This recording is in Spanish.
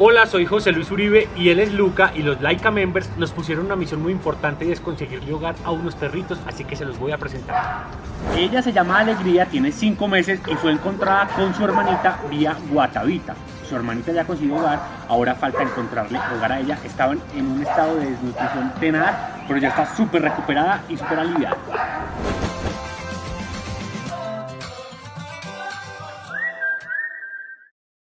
Hola, soy José Luis Uribe y él es Luca y los Laika Members nos pusieron una misión muy importante y es conseguirle hogar a unos perritos, así que se los voy a presentar. Ella se llama Alegría, tiene 5 meses y fue encontrada con su hermanita vía Guatavita. Su hermanita ya consiguió hogar, ahora falta encontrarle hogar a ella. Estaban en un estado de desnutrición tenaz, pero ya está súper recuperada y súper aliviada.